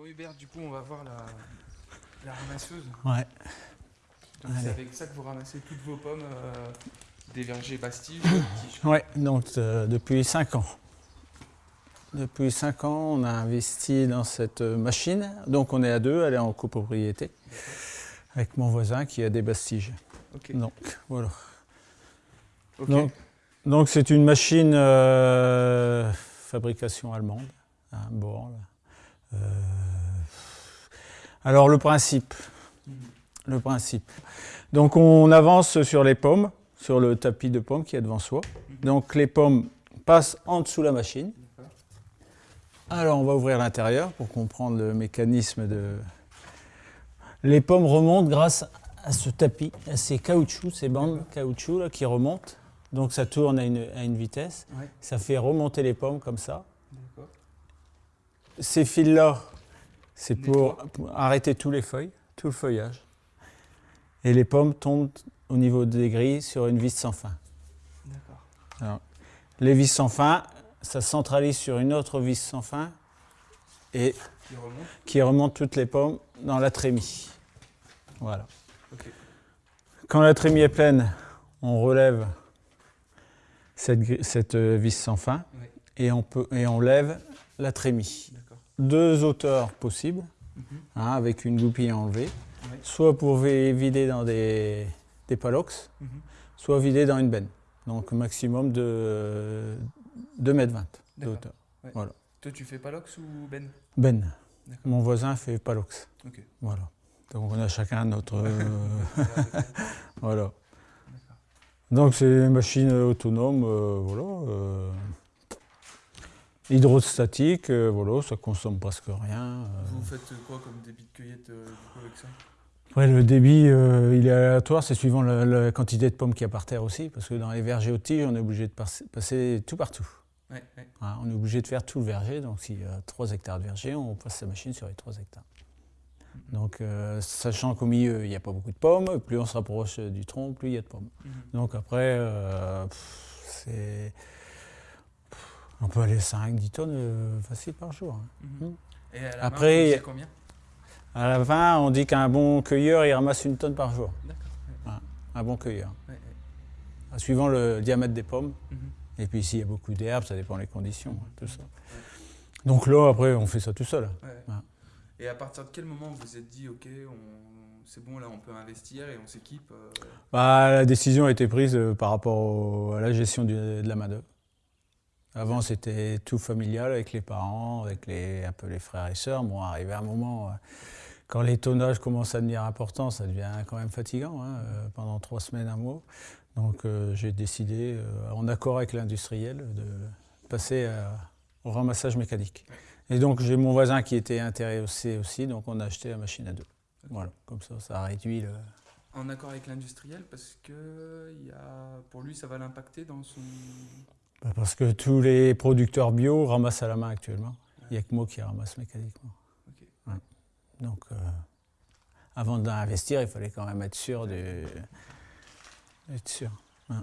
Bon Hubert, du coup on va voir la, la ramasseuse. Ouais. C'est avec ça que vous ramassez toutes vos pommes euh, des vergers Bastille. Ouais, donc euh, depuis 5 ans. Depuis 5 ans, on a investi dans cette machine. Donc on est à deux, elle est en copropriété avec mon voisin qui a des bastiges. Donc voilà. Donc donc, c'est une machine euh, fabrication allemande, Born. Euh, alors le principe, le principe. Donc on avance sur les pommes, sur le tapis de pommes qui est devant soi. Donc les pommes passent en dessous la machine. Alors on va ouvrir l'intérieur pour comprendre le mécanisme de... Les pommes remontent grâce à ce tapis, à ces caoutchoucs, ces bandes caoutchouc là, qui remontent. Donc ça tourne à une, à une vitesse. Ouais. Ça fait remonter les pommes comme ça. Ces fils-là, c'est pour, arrêter tous les feuilles, tout le feuillage. Et les pommes tombent au niveau des grilles sur une vis sans fin. D'accord. Les vis sans fin, ça centralise sur une autre vis sans fin et Qui remonte. qui remonte toutes les pommes dans la trémie. Voilà. Quand la trémie est pleine, on relève cette, euh, vis sans fin et on, peut, et on lève la trémie. Deux hauteurs possibles, Mhm. hein, avec une goupille enlevée, soit pour vi- vider dans des, des palox, Mhm. soit vider dans une benne. Donc maximum de 2 mètres 20 de hauteur. Toi tu fais Palox ou Ben Benne. D'accord. Mon voisin fait palox. Voilà. Donc on a chacun notre... voilà. Donc c'est une machine autonome, euh, voilà. euh, hydrostatique, euh, voilà, ça consomme presque rien. euh. Vous faites quoi comme débit de cueillette euh, du coup, avec ça? Après, le débit, euh, il est aléatoire, c'est suivant la, la quantité de pommes qu'il y a par terre aussi, parce que dans les vergers aux tiges, on est obligé de passer, passer tout partout. Ouais, ouais. Hein, on est obligé de faire tout le verger, donc s'il y a 3 hectares de verger, on passe sa machine sur les 3 hectares. Donc, euh, sachant qu'au milieu, il n'y a pas beaucoup de pommes, plus on se rapproche du tronc, plus il y a de pommes. Mhm. Donc après, euh, c'est... On peut aller 5-10 tonnes euh, facile par jour. hein. Mhm. Et à la Après, main, faisiez combien? À la fin, on dit qu'un bon cueilleur, il ramasse une tonne par jour. D'accord. ouais. Un bon cueilleur. Ouais, ouais. Suivant le diamètre des pommes. Mhm. Et puis s'il y a beaucoup d'herbes, ça dépend des conditions, hein, tout ça. Donc là, après, on fait ça tout seul. Et à partir de quel moment vous vous êtes dit, ok, on... c'est bon, là on peut investir et on s'équipe euh, Bah, la décision a été prise euh, par rapport au- à la gestion de la main-d'œuvre. Avant, c'était tout familial avec les parents, avec les, un peu les frères et sœurs. Bon, arrivé un moment, euh, quand les tonnages commencent à devenir importants, ça devient quand même fatigant, hein, euh, pendant trois semaines, un mois. Donc, euh, j'ai décidé, en accord avec l'industriel, de passer au ramassage mécanique. Et donc, j'ai mon voisin qui était intéressé aussi, donc on a acheté la machine à deux. Voilà, comme ça, ça a réduit le, en accord avec l'industriel parce que y a... pour lui ça va l'impacter dans son. Bah, Parce que tous les producteurs bio ramassent à la main actuellement. Il n'y a que moi qui ramasse mécaniquement. Ouais. Donc, euh, avant d'investir, il fallait quand même être sûr de. Être sûr. Ouais.